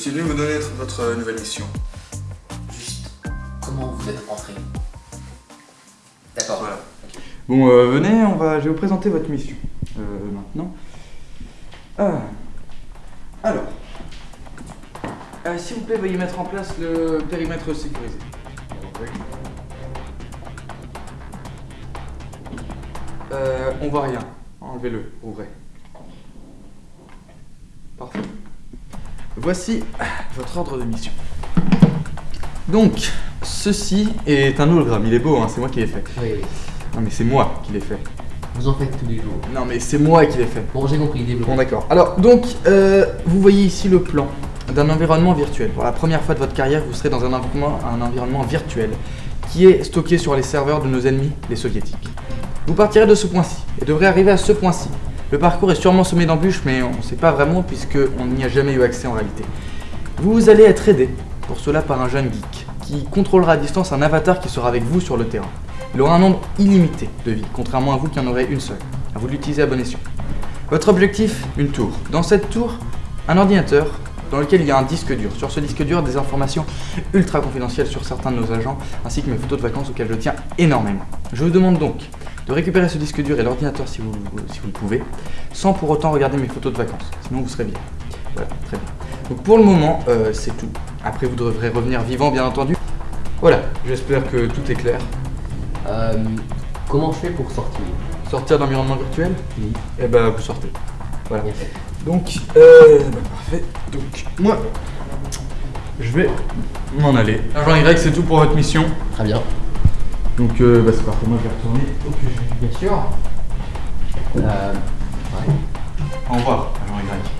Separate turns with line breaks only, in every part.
suis venu vous donner votre nouvelle mission.
Juste, comment vous êtes rentré? D'accord.
Voilà.
Bon, euh, venez, on va, je vais vous présenter votre mission. Euh, maintenant. Ah. Alors. Euh, S'il vous plaît, veuillez mettre en place le périmètre sécurisé. Euh, on voit rien. Enlevez-le, ouvrez. Parfait. Voici votre ordre de mission. Donc, ceci est un hologramme. Il est beau, hein, c'est moi qui l'ai fait.
Oui, oui.
Non mais c'est moi qui l'ai fait.
Vous en faites tous les jours.
Non mais c'est moi qui l'ai fait.
Bon, j'ai compris, développez.
Bon d'accord. Alors donc, euh, vous voyez ici le plan d'un environnement virtuel. Pour la première fois de votre carrière, vous serez dans un environnement, un environnement virtuel qui est stocké sur les serveurs de nos ennemis, les soviétiques. Vous partirez de ce point-ci et devrez arriver à ce point-ci. Le parcours est sûrement semé d'embûches, mais on ne sait pas vraiment puisqu'on n'y a jamais eu accès en réalité. Vous allez être aidé pour cela par un jeune geek qui contrôlera à distance un avatar qui sera avec vous sur le terrain. Il aura un nombre illimité de vies, contrairement à vous qui en aurez une seule. À vous de l'utiliser à bon escient. Votre objectif Une tour. Dans cette tour, un ordinateur dans lequel il y a un disque dur. Sur ce disque dur, des informations ultra confidentielles sur certains de nos agents, ainsi que mes photos de vacances auxquelles je tiens énormément. Je vous demande donc de récupérer ce disque dur et l'ordinateur si vous, si vous le pouvez, sans pour autant regarder mes photos de vacances, sinon vous serez bien. Voilà, très bien. Donc pour le moment, euh, c'est tout. Après, vous devrez revenir vivant, bien entendu. Voilà, j'espère que tout est clair.
Euh, comment je fais pour sortir?
Sortir d'environnement virtuel?
Oui.
Eh ben, vous sortez. Voilà.
Bien fait.
Donc, euh, bah, parfait. Donc, moi, je vais m'en aller. Agent Y, c'est tout pour votre mission.
Très bien.
Donc, euh, bah, c'est parfait. Moi, je vais retourner au QG.
Bien sûr. Euh, ouais.
Au revoir, agent Y.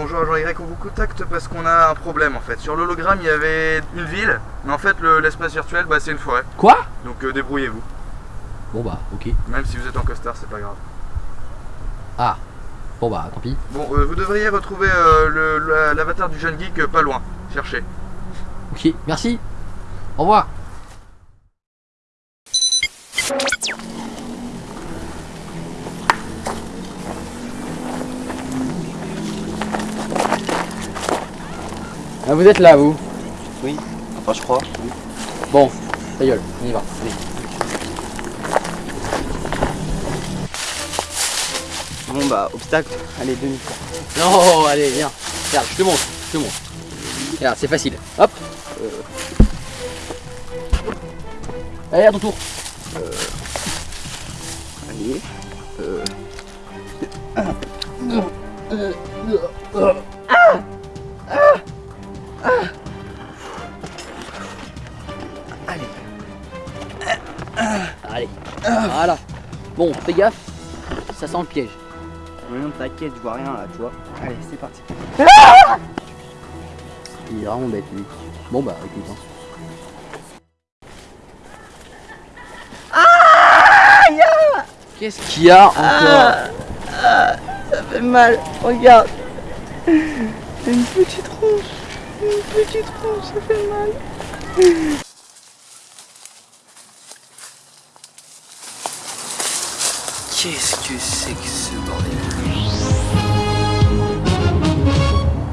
bonjour, agent Y. On vous contacte parce qu'on a un problème en fait. Sur l'hologramme, il y avait une ville, mais en fait, le- l'espace virtuel, bah, c'est une forêt.
Quoi?
Donc, euh, débrouillez-vous.
Bon bah, ok.
Même si vous êtes en costard, c'est pas grave.
Ah. Bon bah, tant pis.
Bon, euh, vous devriez retrouver euh, l'avatar du jeune geek pas loin. Cherchez.
Ok, merci. Au revoir. Ah, vous êtes là, vous
Oui, enfin je crois.
Bon, ta gueule, on y va. Allez.
Bon bah, obstacle, allez, demi.
Non, allez, viens. Regarde, je te montre, je te montre. Regarde, c'est facile. Hop. Euh. Allez, à ton tour.
Allez. Euh,
Allez. Voilà. Bon, fais gaffe. Ça sent le piège.
non, t'inquiète, je vois rien là, tu vois. Allez, c'est parti.
Il est vraiment bête, lui. Bon, bah, écoute. hein. Qu'est-ce qu'il y a encore
Ça fait mal, regarde. Une petite ronce. Une petite ronce, ça fait mal.
Qu'est-ce que c'est que ce bordel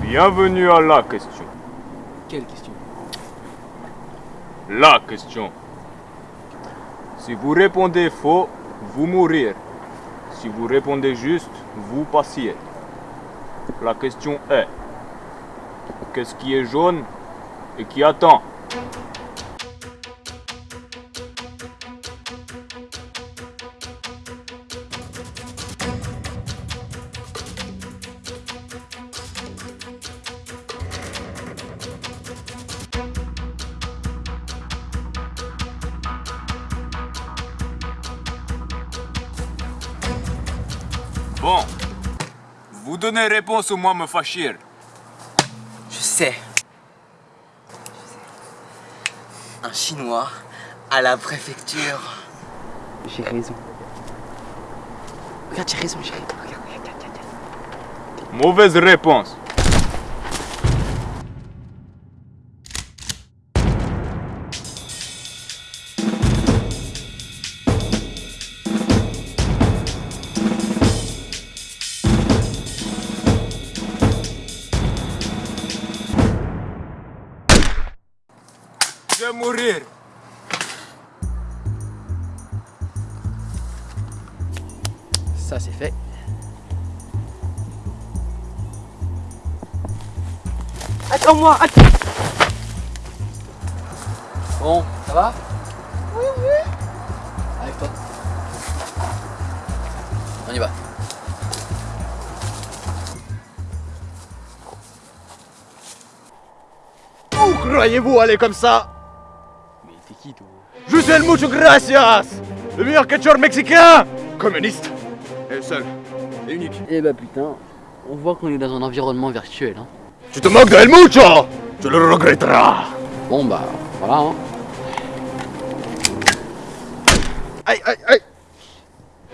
Bienvenue à la question.
Quelle question
La question. Si vous répondez faux, vous mourir. Si vous répondez juste, vous passiez. La question est, qu'est-ce qui est jaune et qui attend Bon. Vous donnez réponse ou moi me fâchir.
Je sais. Un chinois à la préfecture. J'ai raison. Regarde, j'ai raison, j'ai raison. Regarde, regarde, regarde, regarde.
Mauvaise réponse. Je vais mourir.
Ça c'est fait.
Attends-moi, attends.
Bon, ça va? Oui, oui. Avec toi. On y va.
Où croyez-vous aller comme ça? Suis el mucho gracias Le meilleur catcheur mexicain Communiste Et seul. Et unique.
Eh bah putain, on voit qu'on est dans un environnement virtuel. Hein.
Tu te moques de El Mucho Tu le regretteras
Bon bah voilà. Hein.
Aïe, aïe, aïe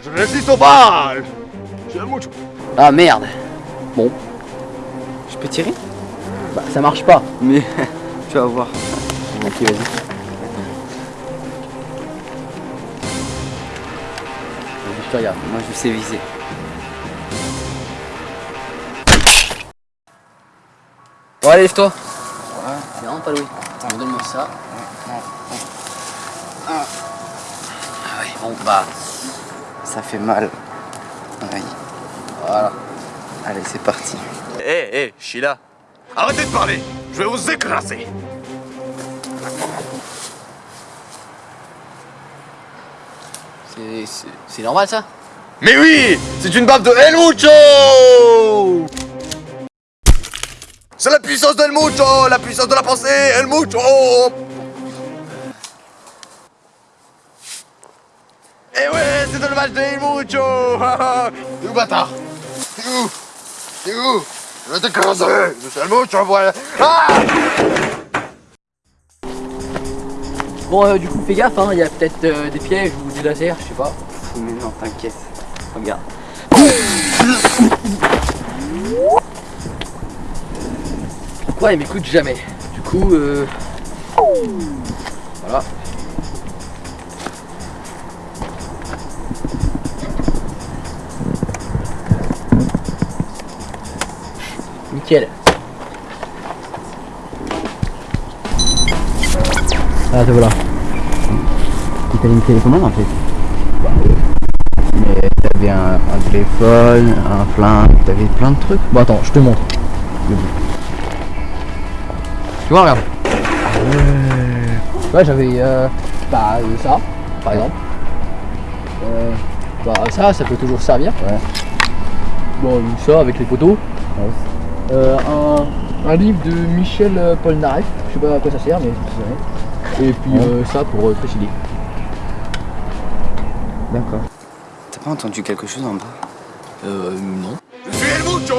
Je résiste aux balles Je suis El Mucho
Ah merde. Bon,
Je peux tirer?
Bah ça marche pas.
Mais tu vas voir.
Ok vas-y. Regarde.
Moi je sais viser.
Bon allez lève-toi. C'est vraiment pas loué. Attends, donne-moi ça. Ah ouais, bon bah
Ça fait mal. Aïe.
voilà.
Allez, c'est parti.
Hé, hé, Sheila Arrêtez de parler Je vais vous écraser
C'est- normal ça.
Mais oui C'est une baffe de El Mucho. C'est la puissance d'El Mucho La puissance de la pensée El Mucho. Eh ouais, c'est le match de El Mucho. T'es où, bâtard? T'es où? T'es où? Je vais t'écraser Je suis El Mucho, voilà. Ah
Bon euh, du coup fais gaffe hein, il y a peut-être euh, des pièges ou du laser, je sais pas.
Mais non, t'inquiète. Regarde.
Ouais il m'écoute jamais? Du coup euh... Voilà. Nickel. Ah te voilà.
T'as une télécommande en fait. Mais t'avais un, un téléphone, un flingue, t'avais plein de trucs.
Bon attends, je te montre. Tu vois regarde. Ouais j'avais euh, bah euh, ça, par exemple. Euh, bah ça, ça peut toujours servir.
Ouais.
Bon ça avec les photos. Euh, un, un livre de Michel Polnareff, je sais pas à quoi ça sert mais. Et puis euh, ça pour euh, préciser.
D'accord. T'as pas entendu quelque chose en bas?
Euh non.
Je suis El Mucho